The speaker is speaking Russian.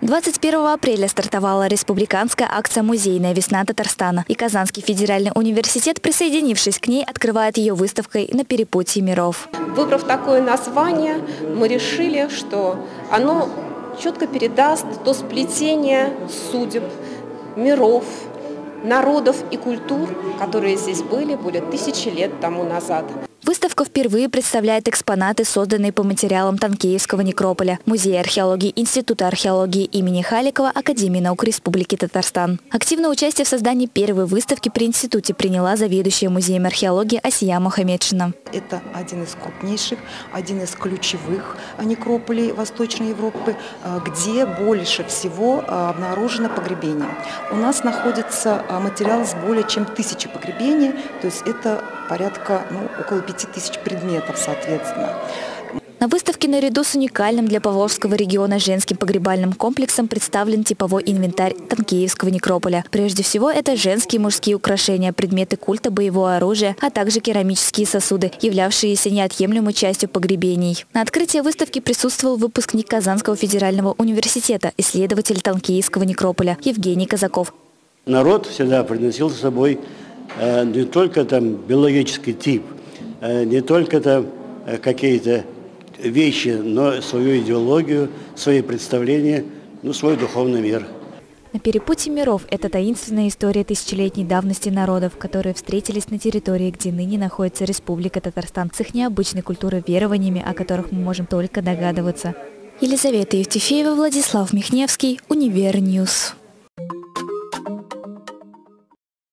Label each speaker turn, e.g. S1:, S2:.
S1: 21 апреля стартовала республиканская акция «Музейная весна Татарстана». И Казанский федеральный университет, присоединившись к ней, открывает ее выставкой на перепутье миров.
S2: Выбрав такое название, мы решили, что оно четко передаст то сплетение судеб, миров, народов и культур, которые здесь были более тысячи лет тому назад.
S1: Выставка впервые представляет экспонаты, созданные по материалам Танкеевского некрополя, Музея археологии Института археологии имени Халикова Академии наук Республики Татарстан. Активное участие в создании первой выставки при институте приняла заведующая музеем археологии Асия Мухаммедшина.
S3: Это один из крупнейших, один из ключевых некрополей Восточной Европы, э, где больше всего э, обнаружено погребение. У нас находится э, материал с более чем тысячи погребений, то есть это порядка ну, около 5000 предметов, соответственно.
S1: На выставке наряду с уникальным для Павловского региона женским погребальным комплексом представлен типовой инвентарь Танкеевского некрополя. Прежде всего, это женские и мужские украшения, предметы культа боевого оружия, а также керамические сосуды, являвшиеся неотъемлемой частью погребений. На открытии выставки присутствовал выпускник Казанского федерального университета, исследователь Танкеевского некрополя Евгений Казаков.
S4: Народ всегда приносил с собой Э, не только там биологический тип, не только там э, какие-то вещи, но свою идеологию, свои представления, ну, свой духовный мир.
S1: На перепутье миров – это таинственная история тысячелетней давности народов, которые встретились на территории, где ныне находится Республика Татарстан, с их необычной культурой верованиями, о которых мы можем только догадываться. Елизавета Евтефеева, Владислав Михневский, Univer News.